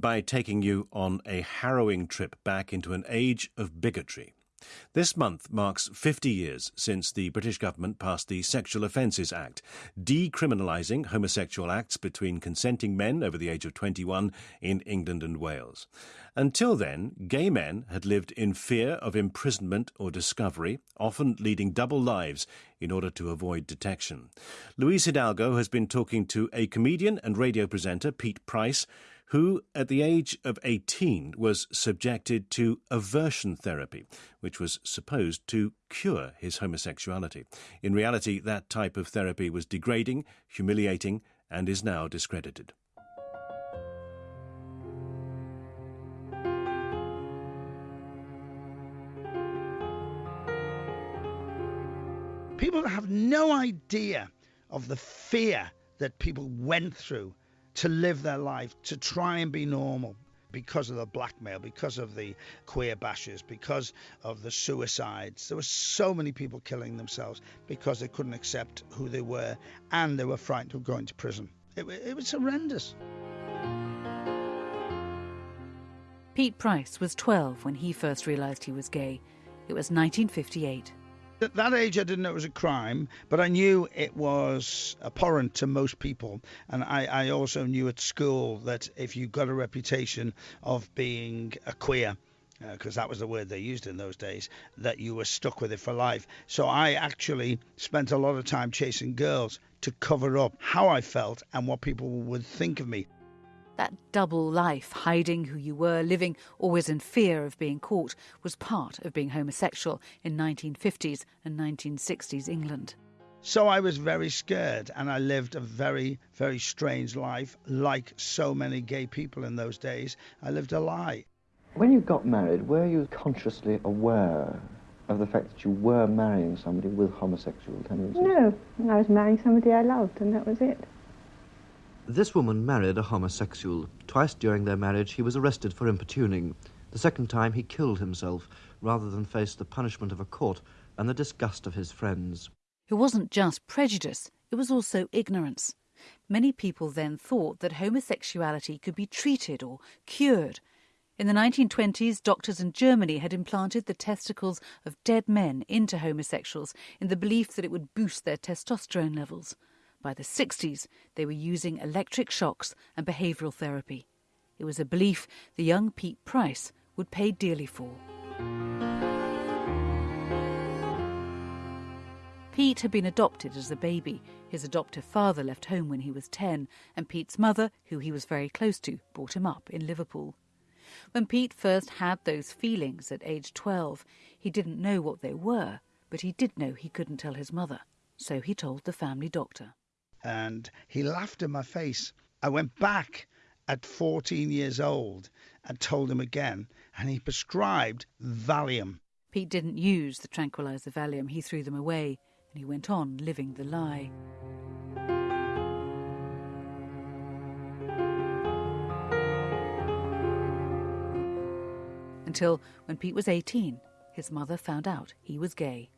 by taking you on a harrowing trip back into an age of bigotry. This month marks 50 years since the British government passed the Sexual Offences Act, decriminalising homosexual acts between consenting men over the age of 21 in England and Wales. Until then, gay men had lived in fear of imprisonment or discovery, often leading double lives in order to avoid detection. Louise Hidalgo has been talking to a comedian and radio presenter, Pete Price, who, at the age of 18, was subjected to aversion therapy, which was supposed to cure his homosexuality. In reality, that type of therapy was degrading, humiliating, and is now discredited. People have no idea of the fear that people went through to live their life, to try and be normal because of the blackmail, because of the queer bashes, because of the suicides. There were so many people killing themselves because they couldn't accept who they were and they were frightened of going to prison. It, it was horrendous. Pete Price was 12 when he first realised he was gay. It was 1958. At that age, I didn't know it was a crime, but I knew it was abhorrent to most people. And I, I also knew at school that if you got a reputation of being a queer, because uh, that was the word they used in those days, that you were stuck with it for life. So I actually spent a lot of time chasing girls to cover up how I felt and what people would think of me. That double life, hiding who you were, living always in fear of being caught, was part of being homosexual in 1950s and 1960s England. So I was very scared, and I lived a very, very strange life, like so many gay people in those days. I lived a lie. When you got married, were you consciously aware of the fact that you were marrying somebody with homosexual tendencies? No, I was marrying somebody I loved, and that was it. This woman married a homosexual. Twice during their marriage, he was arrested for importuning. The second time, he killed himself rather than face the punishment of a court and the disgust of his friends. It wasn't just prejudice, it was also ignorance. Many people then thought that homosexuality could be treated or cured. In the 1920s, doctors in Germany had implanted the testicles of dead men into homosexuals in the belief that it would boost their testosterone levels. By the 60s, they were using electric shocks and behavioural therapy. It was a belief the young Pete Price would pay dearly for. Pete had been adopted as a baby. His adoptive father left home when he was 10, and Pete's mother, who he was very close to, brought him up in Liverpool. When Pete first had those feelings at age 12, he didn't know what they were, but he did know he couldn't tell his mother. So he told the family doctor and he laughed in my face. I went back at 14 years old and told him again, and he prescribed Valium. Pete didn't use the tranquilizer Valium, he threw them away, and he went on living the lie. Until when Pete was 18, his mother found out he was gay.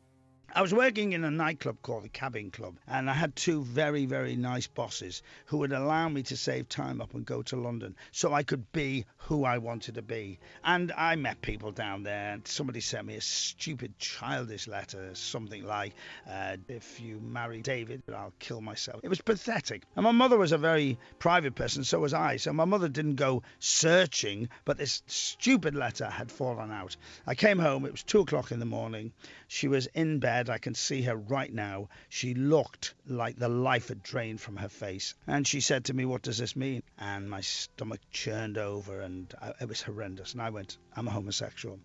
I was working in a nightclub called the Cabin Club, and I had two very, very nice bosses who would allow me to save time up and go to London so I could be who I wanted to be. And I met people down there, and somebody sent me a stupid, childish letter, something like, uh, If you marry David, I'll kill myself. It was pathetic. And my mother was a very private person, so was I. So my mother didn't go searching, but this stupid letter had fallen out. I came home, it was two o'clock in the morning. She was in bed I can see her right now. She looked like the life had drained from her face. And she said to me, What does this mean? And my stomach churned over, and I, it was horrendous. And I went, I'm a homosexual.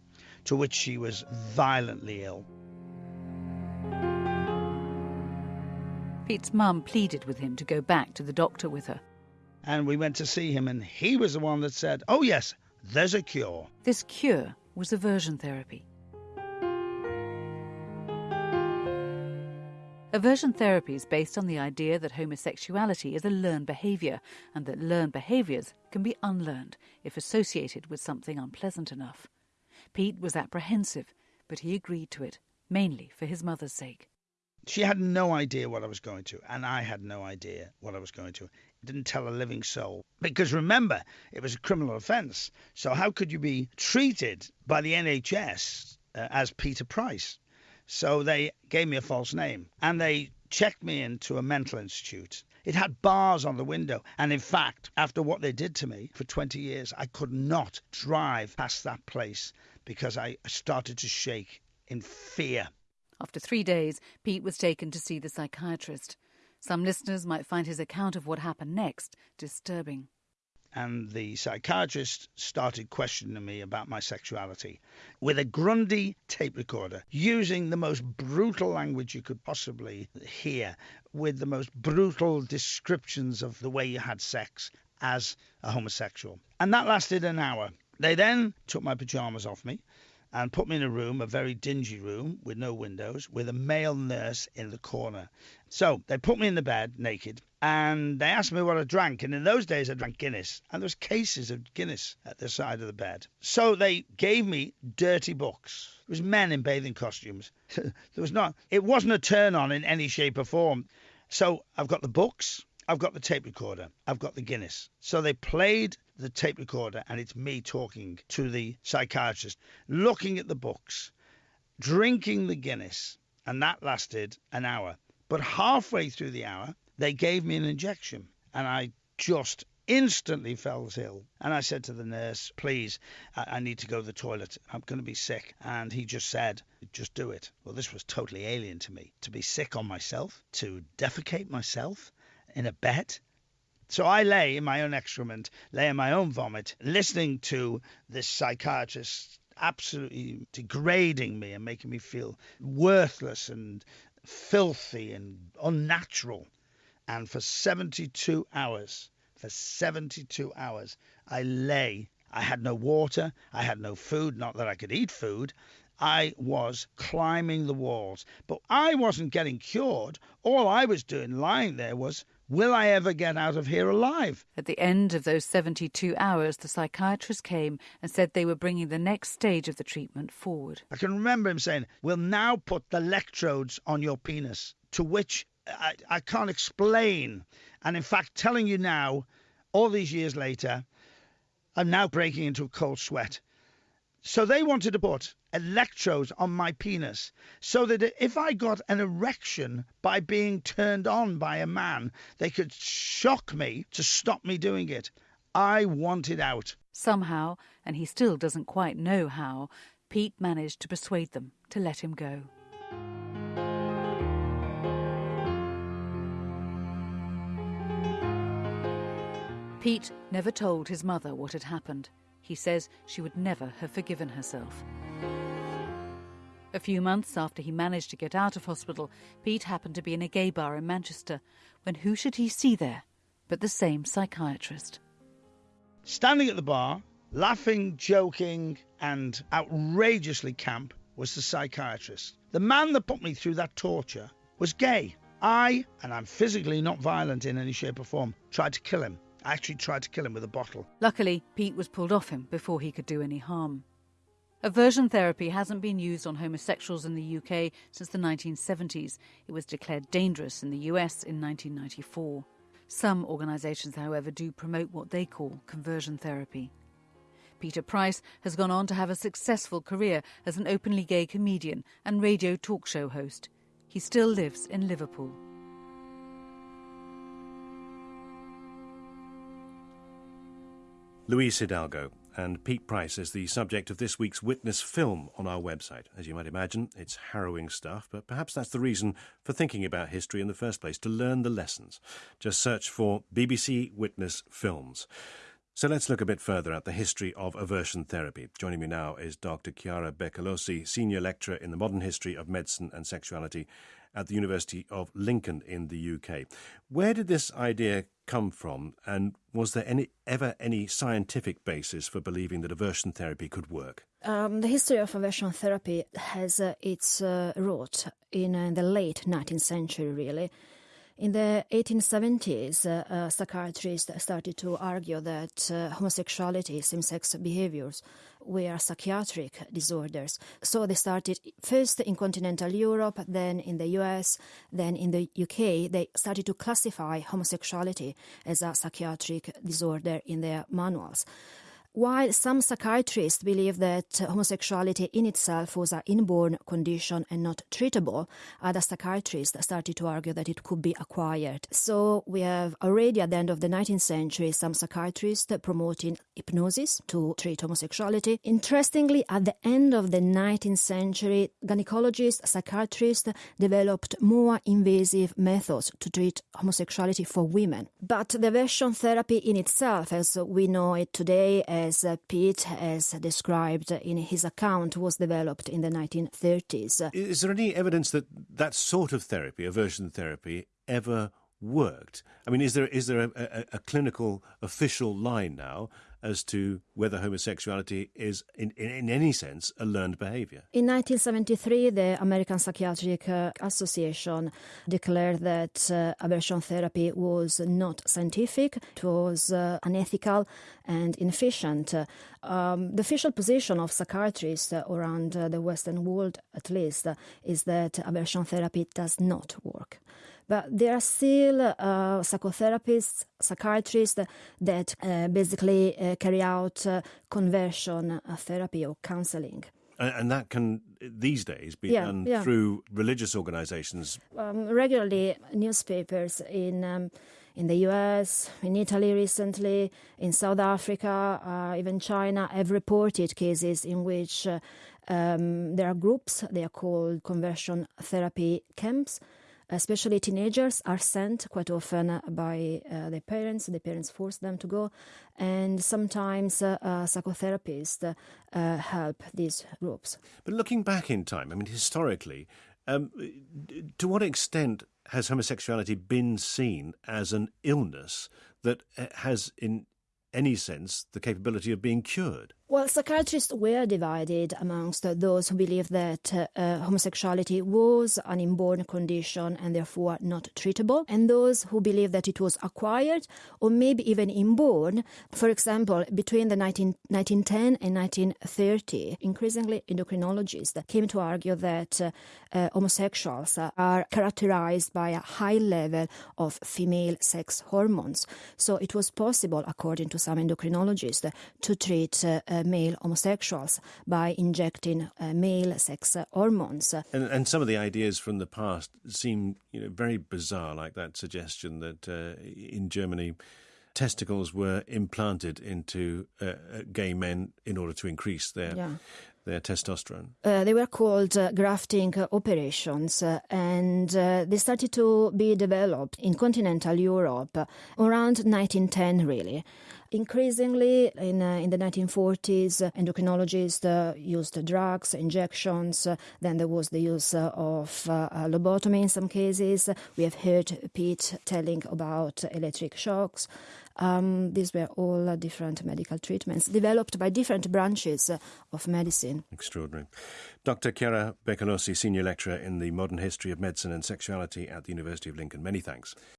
To which she was violently ill. Pete's mum pleaded with him to go back to the doctor with her. And we went to see him, and he was the one that said, Oh, yes, there's a cure. This cure was aversion therapy. Aversion therapy is based on the idea that homosexuality is a learned behaviour and that learned behaviours can be unlearned if associated with something unpleasant enough. Pete was apprehensive, but he agreed to it, mainly for his mother's sake. She had no idea what I was going to, and I had no idea what I was going to. didn't tell a living soul. Because remember, it was a criminal offence. So how could you be treated by the NHS uh, as Peter Price? So they gave me a false name and they checked me into a mental institute. It had bars on the window. And in fact, after what they did to me for 20 years, I could not drive past that place because I started to shake in fear. After three days, Pete was taken to see the psychiatrist. Some listeners might find his account of what happened next disturbing. And the psychiatrist started questioning me about my sexuality with a Grundig tape recorder, using the most brutal language you could possibly hear, with the most brutal descriptions of the way you had sex as a homosexual. And that lasted an hour. They then took my pajamas off me and put me in a room, a very dingy room with no windows, with a male nurse in the corner. So they put me in the bed naked and they asked me what I drank. And in those days, I drank Guinness, and there was cases of Guinness at the side of the bed. So they gave me dirty books. It was men in bathing costumes. there was not. It wasn't a turn on in any shape or form. So I've got the books. I've got the tape recorder. I've got the Guinness. So they played the tape recorder and it's me talking to the psychiatrist, looking at the books, drinking the Guinness, and that lasted an hour. But halfway through the hour, they gave me an injection and I just instantly fell ill. And I said to the nurse, please, I, I, need to go to the toilet. I'm going to be sick. And he just said, just do it. Well, this was totally alien to me. To be sick on myself, to defecate myself in a bed, so I lay in my own excrement, lay in my own vomit, listening to this psychiatrist absolutely degrading me and making me feel worthless and filthy and unnatural. And for 72 hours, for 72 hours, I lay. I had no water. I had no food. Not that I could eat food. I was climbing the walls. But I wasn't getting cured. All I was doing lying there was Will I ever get out of here alive? At the end of those 72 hours, the psychiatrist came and said they were bringing the next stage of the treatment forward. I can remember him saying, We'll now put the electrodes on your penis, to which I, I can't explain. And in fact, telling you now, all these years later, I'm now breaking into a cold sweat. So they wanted to put electrodes on my penis so that if I got an erection by being turned on by a man, they could shock me to stop me doing it. I wanted out. Somehow, and he still doesn't quite know how, Pete managed to persuade them to let him go. Pete never told his mother what had happened. He says she would never have forgiven herself. A few months after he managed to get out of hospital, Pete happened to be in a gay bar in Manchester when who should he see there but the same psychiatrist? Standing at the bar, laughing, joking, and outrageously camp, was the psychiatrist. The man that put me through that torture was gay. I, and I'm physically not violent in any shape or form, tried to kill him. I actually tried to kill him with a bottle. Luckily, Pete was pulled off him before he could do any harm. Aversion therapy hasn't been used on homosexuals in the UK since the 1970s. It was declared dangerous in the US in 1994. Some organisations, however, do promote what they call conversion therapy. Peter Price has gone on to have a successful career as an openly gay comedian and radio talk show host. He still lives in Liverpool. Louise Hidalgo and Pete Price is the subject of this week's Witness film on our website. As you might imagine, it's harrowing stuff, but perhaps that's the reason for thinking about history in the first place, to learn the lessons. Just search for BBC Witness Films. So let's look a bit further at the history of aversion therapy. Joining me now is Dr. Chiara Beccalossi, Senior Lecturer in the Modern History of Medicine and Sexuality at the University of Lincoln in the UK. Where did this idea come from, and was there any ever any scientific basis for believing that aversion therapy could work? Um, the history of aversion therapy has uh, its uh, root in uh, the late 19th century, really. In the 1870s, uh, psychiatrists started to argue that uh, homosexuality, same sex behaviors, were psychiatric disorders. So they started first in continental Europe, then in the US, then in the UK. They started to classify homosexuality as a psychiatric disorder in their manuals. While some psychiatrists believe that homosexuality in itself was an inborn condition and not treatable, other psychiatrists started to argue that it could be acquired. So we have already at the end of the 19th century some psychiatrists promoting hypnosis to treat homosexuality. Interestingly, at the end of the 19th century, gynecologists, psychiatrists developed more invasive methods to treat homosexuality for women. But the aversion therapy in itself, as we know it today, as Pete has described in his account, was developed in the 1930s. Is there any evidence that that sort of therapy, aversion therapy, ever worked? I mean, is there is there a, a, a clinical official line now as to whether homosexuality is, in, in, in any sense, a learned behavior. In 1973, the American Psychiatric uh, Association declared that uh, aversion therapy was not scientific, it was uh, unethical and inefficient. Um, the official position of psychiatrists around uh, the Western world, at least, is that aversion therapy does not work. But there are still uh, psychotherapists, psychiatrists that uh, basically uh, carry out uh, conversion uh, therapy or counseling. And that can, these days, be Yeah, done yeah. through religious organizations. Um, regularly, newspapers in um, in the US, in Italy recently, in South Africa, uh, even China have reported cases in which uh, um, there are groups, they are called conversion therapy camps. Especially teenagers are sent quite often by uh, their parents. The parents force them to go, and sometimes uh, uh, psychotherapists help these groups. But looking back in time, I mean, historically, um, to what extent has homosexuality been seen as an illness that uh, has, in any sense, the capability of being cured? Well, psychiatrists were divided amongst those who believed that uh, homosexuality was an inborn condition and therefore not treatable, and those who believed that it was acquired or maybe even inborn. For example, between the 19, 1910 and 1930, increasingly endocrinologists came to argue that uh, uh, homosexuals are characterized by a high level of female sex hormones. So it was possible, according to some endocrinologists, to treat uh, uh, male homosexuals by injecting uh, male sex hormones. And, and some of the ideas from the past seem you know, very bizarre, like that suggestion that uh, in Germany, testicles were implanted into uh, uh, gay men in order to increase their Yeah. their testosterone. Uh, they were called uh, grafting operations, and uh, they started to be developed in continental Europe around 1910, really. Increasingly, in, uh, in the 1940s, uh, endocrinologists uh, used drugs, injections. then there was the use of lobotomy in some cases. We have heard Pete telling about electric shocks. Um, these were all uh, different medical treatments developed by different branches uh, of medicine. Extraordinary. Dr. Chiara Beccalossi, Senior Lecturer in the Modern History of Medicine and Sexuality at the University of Lincoln. Many thanks.